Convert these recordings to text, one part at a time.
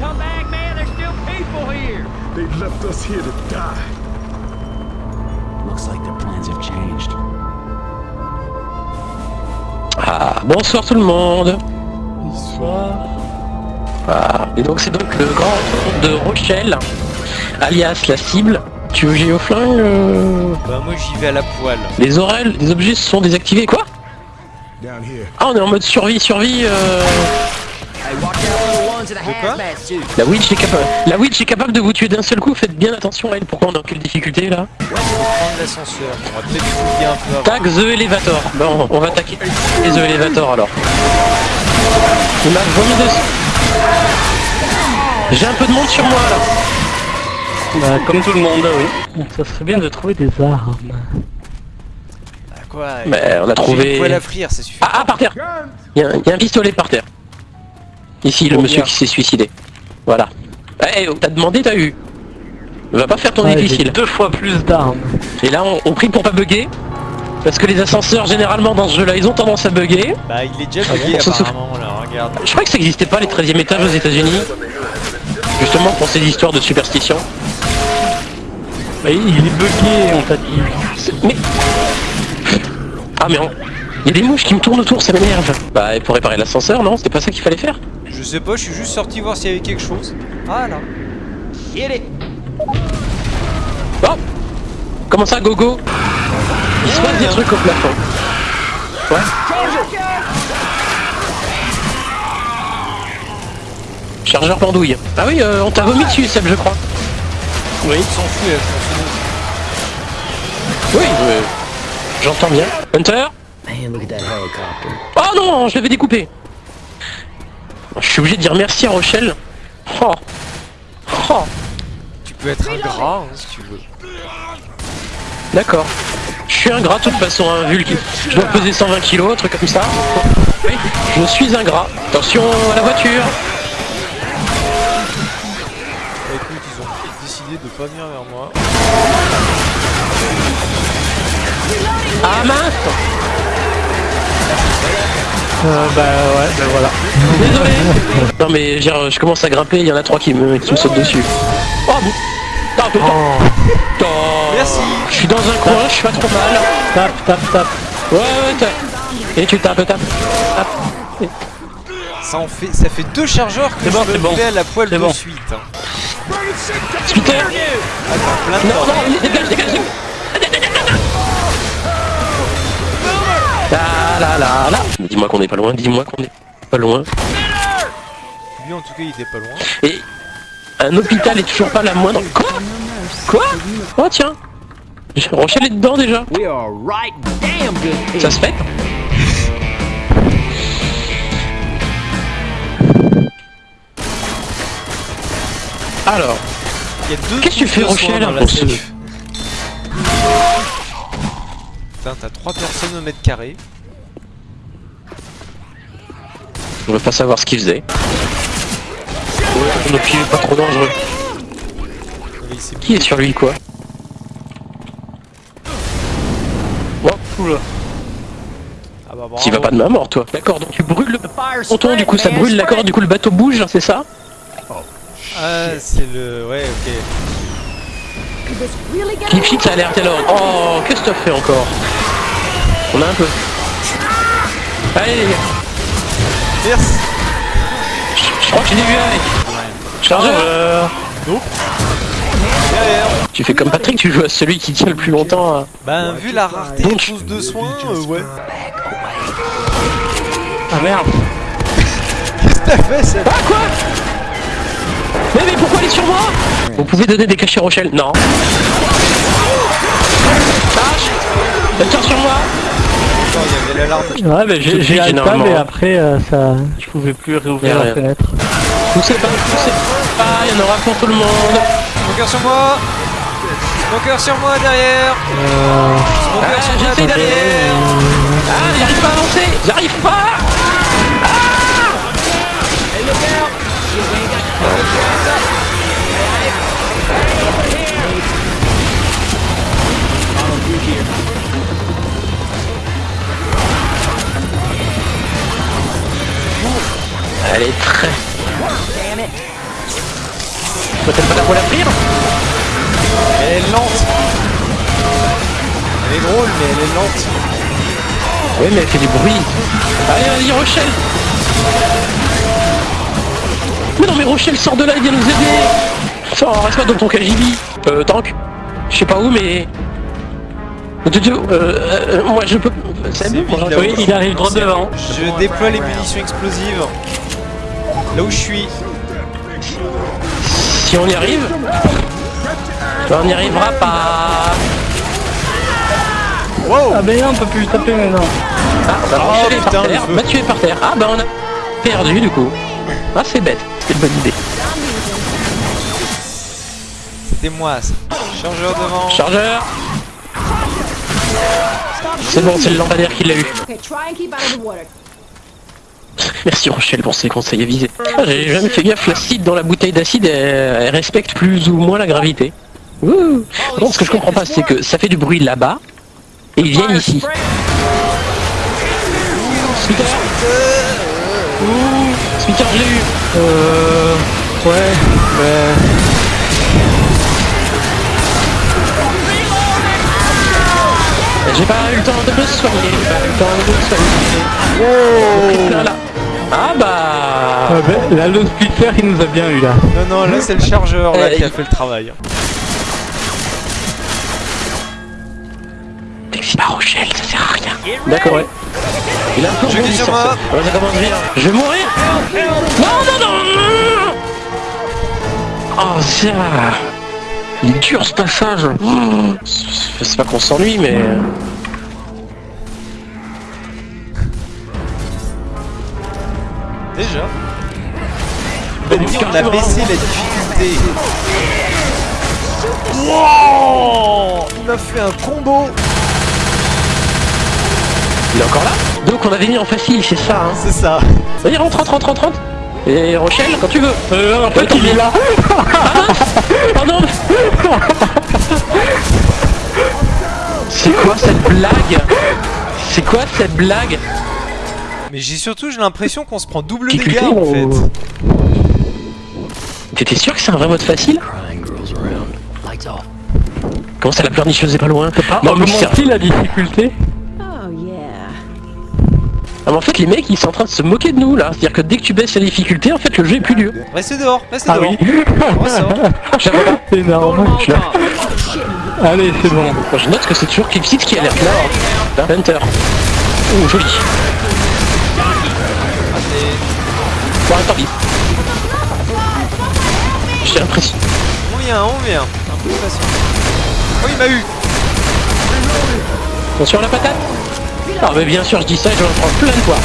come back, man. There's still people here. They left us here to die. Looks like their plans have changed. Ah, bonsoir tout le monde Bonsoir. Ah, et donc c'est donc le grand tour de Rochelle, alias la cible. Tu veux géoflingue euh, Bah moi j'y vais à la poêle. Les oreilles, les objets sont désactivés, quoi? Down here. Ah, on est en mode survie, survie, euh... De quoi La witch est capable... La witch est capable de vous tuer d'un seul coup, faites bien attention à elle. Pourquoi on est dans quelle difficulté, là On va prendre l'ascenseur. On va peut-être fouiller un peu avant. Tag The Elevator. Bon, on va attaquer les The Elevator, alors. Il m'a vomi dessus. J'ai un peu de monde sur moi, là. Bah, comme tout le monde, oui. Ça serait bien de trouver des armes. Bah quoi Mais on a trouvé... une poêle à frire, ça suffit. Ah, ah, par terre y, il y a un pistolet par terre. Ici, le Oh, monsieur qui s'est suicidé. Voilà. Eh, oh, t'as demandé, t'as eu. Va pas faire ton Ouais, difficile. deux fois plus d'armes. Et là, on, on prie pour pas bugger. Parce que les ascenseurs, généralement, dans ce jeu-là, ils ont tendance à bugger. Bah il est déjà Ah bugué apparemment là, regarde. Je crois que ça n'existait pas les 13e étages aux états unis Justement pour ces histoires de superstition. Oui, il est bugué, on t'a dit. Mais... Ah mais on- Il y a des mouches qui me tournent autour, ça m'énerve. Bah, et pour réparer l'ascenseur, non C'était pas ça qu'il fallait faire Je sais pas, je suis juste sorti voir s'il y avait quelque chose. Ah là. Oh Comment ça, gogo Il se passe des trucs au plafond. Ouais. Chargeur pendouille. Ah oui, euh, on t'a vomi dessus, Seb, je crois. Oui. Il s'en fout, elle s'en fout. Oui, euh, j'entends bien. Hunter Man, look at that helicopter. Oh non, je l'avais découpé. Je suis obligé de dire merci à Rochelle. Oh. Oh. Tu peux être un gras hein, si tu veux. D'accord. Je suis un gras de toute façon, un vu que je dois peser 120 kilos, un truc comme ça. Oui, je suis un gras. Attention à la voiture. Bah, écoute, ils ont décidé de pas venir vers moi. Ah mince Euh, bah ouais, bah voilà. Désolé Non mais genre, je commence à grimper, il y en a trois qui me, qui me sautent dessus. Oh bon Ah, putain. Oh. Merci. Je suis dans un coin, je suis pas trop mal. tape, tape, tape. Ouais, ouais, t'as- Et tu tapes, tapes. Tape. Ça en fait, ça fait deux chargeurs que bon, je c'est me bon. à la poêle de bon. suite. hein. Attends, plein de Non, bordel. non, dégage, dégage La la la la Dis-moi qu'on est pas loin, dis-moi qu'on est pas loin. Lui en tout cas il était pas loin. Et un hôpital est toujours pas la moindre... Quoi? Quoi? Oh tiens Rochelle est dedans déjà. Ça se fait Alors, Il y a deux Qu'est-ce que tu fais, Rochelle se- safe. Putain, t'as trois personnes au mètre carré. On veut pas savoir ce qu'il faisait. Ouais, donc il est pas trop dangereux. Qui est sur lui quoi Oh, oula. Ah bah Tu vas bravo. pas de main mort toi. D'accord, donc tu brûles le ponton, du coup ça brûle, d'accord, du coup le bateau bouge, c'est ça Ah, c'est le. Ouais, ok. Keep shit, ça a l'air tellement... Oh, qu'est-ce que t'as fait encore? On a un peu. Allez les gars, Je, crois que je l'ai vu avec. Chargeur Derrière. Tu fais comme Patrick, tu joues à celui qui tient le plus longtemps à... Ben, vu la rareté des choses de soins, euh, ouais. Ah merde. Qu'est-ce que t'as fait, ça Ah quoi? Mais, mais pourquoi elle est sur moi? Vous pouvez donner des cachets Rochelle Non. Tâche Attends sur moi Attends, il y avait l'alarme. Ouais, bah j'ai j'ai table et après euh, ça, je pouvais plus réouvrir la fenêtre. Poussez pas, poussez pas, il y en aura pour tout le monde. Smoker sur moi. Smoker sur moi derrière. Euh, Smoker Ah, sur moi d'aller. Ah, j'arrive pas à avancer. J'arrive pas Elle est très... peut-être pas là pour la pire. Elle est lente. Elle est drôle, mais elle est lente. Oui, mais elle fait du bruit. Allez, vas-y, Rochelle Mais non, mais Rochelle, sort de là, il vient nous aider Sors, reste pas dans ton KGB. Euh, tank. Je sais pas où, mais... Euh, euh, moi, je peux... C'est bon, il arrive droit devant. Je déploie les munitions explosives. Là où je suis. Si on y arrive... On n'y arrivera pas... Wow Ah ben non, on peut plus taper maintenant. Ah, bah, Oh, putain, par terre. par. Ah, bah, on a perdu, du coup. Ah, c'est bête. C'est une bonne idée. C'était moi ça. Chargeur devant. Chargeur C'est bon, c'est le lampadaire qui l'a eu. Okay, Merci Rochelle pour ces conseils avisés. Ah, J'ai jamais fait gaffe, l'acide dans la bouteille d'acide, elle, respecte plus ou moins la gravité. Ouh. Non, ce que je comprends pas, c'est que ça fait du bruit là-bas, et ils viennent ici. Ouh, Splitter, je l'ai eu Euh... Ouais, ouais. J'ai pas eu le temps de me soigner, j'ai pas eu le temps de me soigner. Triple là. Ah bah... Ah ben, là, le splitter, il nous a bien eu là. Non, non, là c'est le chargeur là Euh, qui a il- fait le travail. Taxi par Rochelle, ça sert à rien. D'accord, ouais. Il a un peu Je sur moi. ça commence bien. Je vais mourir Non, non, non Oh, ça Il est dur ce passage. C'est pas qu'on s'ennuie, mais... Déjà. On a dit on a baissé la difficulté. Wow Il m'a fait un combo. Il est encore là? Donc on avait mis en facile, c'est ça, hein. C'est ça. Vas-y, rentre, rentre, rentre, rentre, rentre. Et Rochelle, quand tu veux. Euh, en fait, il est là. Pardon C'est quoi cette blague? C'est quoi cette blague? Mais j'ai surtout j'ai l'impression qu'on se prend double Difficulté dégâts en ou- fait. T'étais sûr que c'est un vrai mode facile? Comment ça, la pleurnicheuse est pas loin? Non, mais c'est- augmente-t-il la difficulté Oh. Ah, mais en fait, les mecs, ils sont en train de se moquer de nous, là. C'est-à-dire que dès que tu baisses la difficulté, en fait, le jeu est plus dur. Restez dehors, restez Ah dehors. oui. C'est énorme. Allez, c'est bon. Moi, je note que c'est toujours Clipsit qui alerte là. hein. Hunter. Oh, joli. Bon, tant pis. J'ai l'impression. On vient, on vient. Un peu de patience. Oh il m'a eu Attention à la patate? Ah, mais bien sûr, je dis ça, je vais en prendre plein de fois.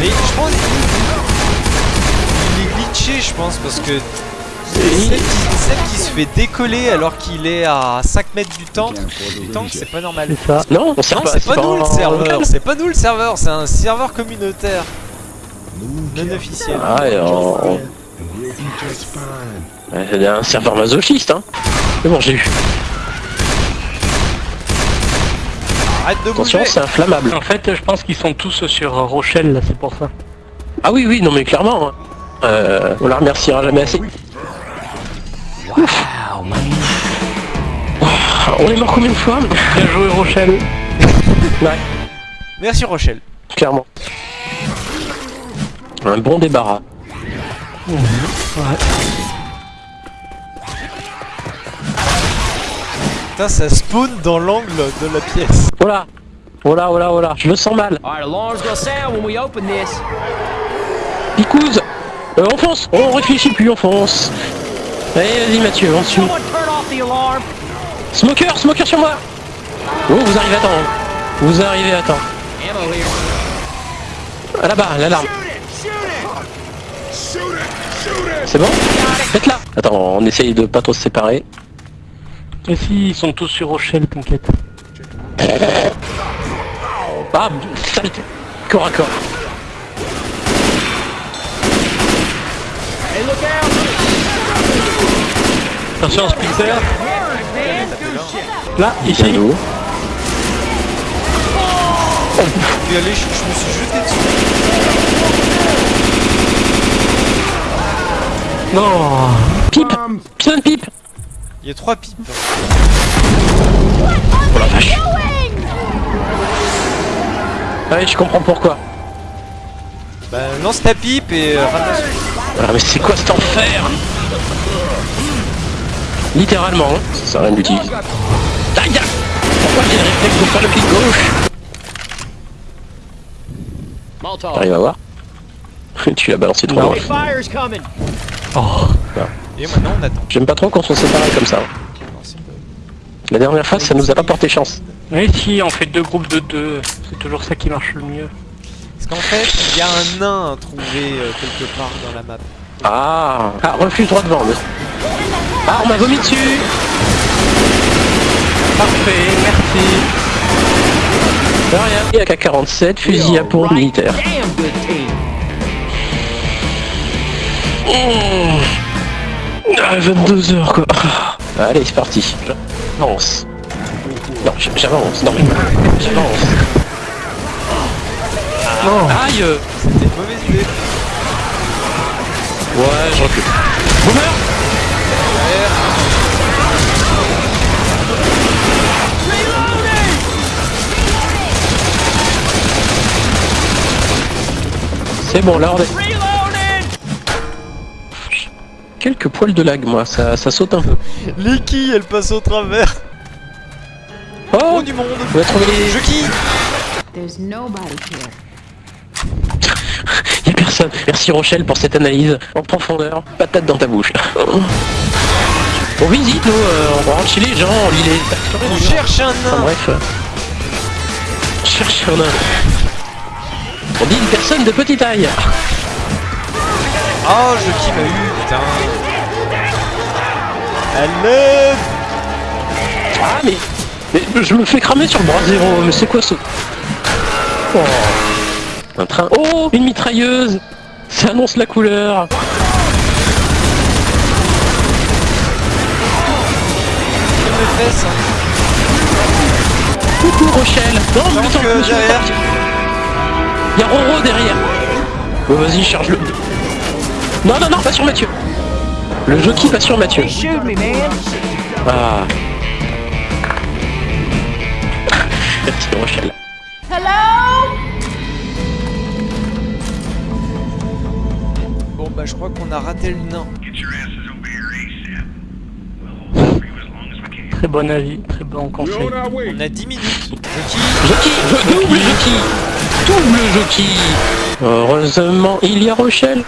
Mais je pense Il est glitché je pense parce que celle qui, se fait décoller alors qu'il est à 5 mètres du tank, du tank c'est pas normal. C'est ça. Non, Non pas. c'est pas nous le serveur, c'est pas nous le serveur, c'est un serveur communautaire. Non officiel. Ah, et C'est un serveur masochiste, hein. Mais bon, j'ai eu. Arrête de Attention, bouger c'est inflammable. En fait, je pense qu'ils sont tous sur Rochelle, là, c'est pour ça. Ah oui, oui, non, mais clairement. hein. Euh, on la remerciera jamais assez. Wow, man. On est mort combien de fois Bien joué, Rochelle. Ouais, Merci Rochelle. clairement. Un bon débarras. Putain ça spawn dans l'angle de la pièce. Voilà. Voilà, voilà, voilà. Je me sens mal. Alright, alarm's gonna sound when we open this. Picouse euh, On fonce On réfléchit plus, on fonce Allez, vas-y Mathieu, on suit. Smoker, smoker sur moi Oh, vous arrivez à temps. Vous arrivez à temps. Là-bas, l'alarme. C'est bon Faites-la Attends, on essaye de pas trop se séparer. Et si, ils sont tous sur Rochelle, t'inquiète. Saleté Corps à corps. Hey, look out. Attention, Splitter. Man, Là, ici. D'eau. Puis allez, je, je me suis jeté dessus. Non Pipe Putain de pipe Il y a trois pipes. Oh la vache Ah Ouais, je comprends pourquoi. Bah, lance ta pipe et euh, ramasse. Ah mais c'est quoi cet enfer? Littéralement, hein. ça sert à rien d'utiliser. Aïe Pourquoi j'ai le réflexe de faire le clic gauche? T'arrives à voir? Tu l'as balancé trop loin. Hey, fire's coming. Oh Et maintenant on attend. J'aime pas trop qu'on soit séparés comme ça. Pas- La dernière fois, ça nous a pas porté chance. Mais si, on fait deux groupes de deux, c'est toujours ça qui marche le mieux. Parce qu'en fait, il y a un nain à trouver euh, quelque part dans la map. Ah Ah, refuse droit devant. mais- Ah, on m'a vomi dessus Parfait, merci. De rien. Et AK-47, fusil à pompe militaire. Damn good team. Ah, 22h quoi. Ah, Allez, c'est parti. J'avance. Non, j'avance. Non mais j'avance. Aïe C'était une mauvaise idée. Ouais, je recule. Boomer C'est bon, là on est... Quelques poils de lag, moi, ça, ça saute un peu. Les quilles, elles passent au travers. Oh Oh du monde. On a trouvé les... Je qui There's nobody here. Y'a personne. Merci Rochelle pour cette analyse en profondeur. Patate dans ta bouche. On visite, nous, euh, on rentre chez les gens, on lit les. On cherche un Enfin nain. bref. euh, Cherche un nain. On dit une personne de petite taille. Oh, je qui m'a eu, putain. Allez Ah mais, mais je me fais cramer sur le bras zéro, mais c'est quoi ce... Oh. Un train... Oh Une mitrailleuse Ça annonce la couleur Je me fesses. Coucou Rochelle Non mais attends, derrière. Y'a Roro derrière Bon vas-y, charge-le Non, non, non, pas sur Mathieu Le jockey pas sur Mathieu. Ah Merci Rochelle Hello? Bon bah je crois qu'on a raté le nain. Très bon avis, très bon conseil. on a 10 minutes. Jockey je- Double jockey Double jockey Heureusement, il y a Rochelle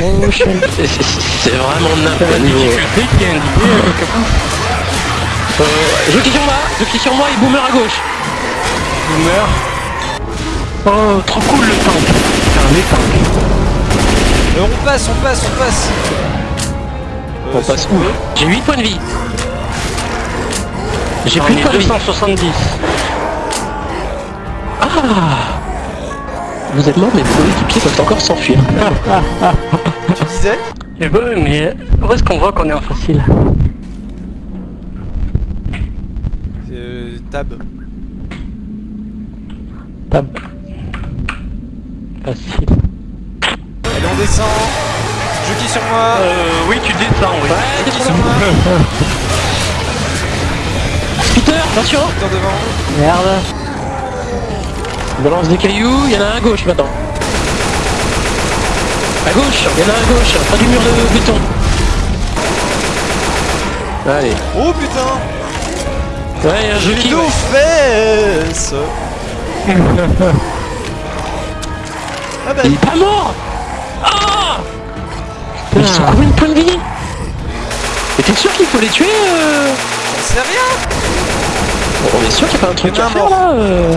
C'est- vraiment n'importe indiquée euh, euh, Jockey sur moi Jockey sur moi et Boomer à gauche Boomer. Oh, trop cool le tank. Putain, les tanks. Euh, On passe, on passe, on passe. Euh, On passe où. J'ai 8 points de vie J'ai plus de ai points de vie 270. Ah Vous êtes mort mais vos équipiers peuvent encore s'enfuir Tu disais Eh ben, mais où est-ce qu'on voit qu'on est en facile euh, Tab. Tab. Facile. Allez, on descend. Je qui sur moi. Euh, oui, tu descends, oui. Qui sur moi. Peter, attention Putain devant. Merde. Balance des cailloux, il y en a un à gauche maintenant. À gauche, il y en a un à gauche, près du mur de béton. Allez. Oh putain. Ouais, un les deux aux fesses. ah bah Il est pas mort Ah ils sont combien de points de vie Mais t'es sûr qu'il faut les tuer euh j'en sais rien. On est sûr qu'il n'y a pas un truc à faire là euh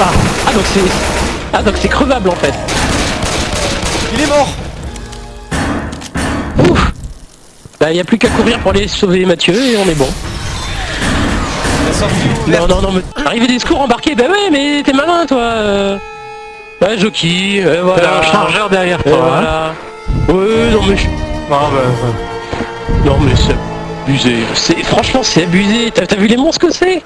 ah. ah donc c'est... Ah donc c'est crevable en fait. Il est mort. Ouf Bah il n'y a plus qu'à courir pour aller sauver Mathieu et on est bon. Non non non mais... Arrivé des secours embarqués, bah ouais mais t'es malin toi euh. Ouais jockey, euh, T'as voilà. un chargeur derrière Et toi. hein. voilà. Ouais non mais... je- Ah bah, Non mais c'est abusé. C'est... Franchement c'est abusé. T'as, t'as vu les monstres que c'est?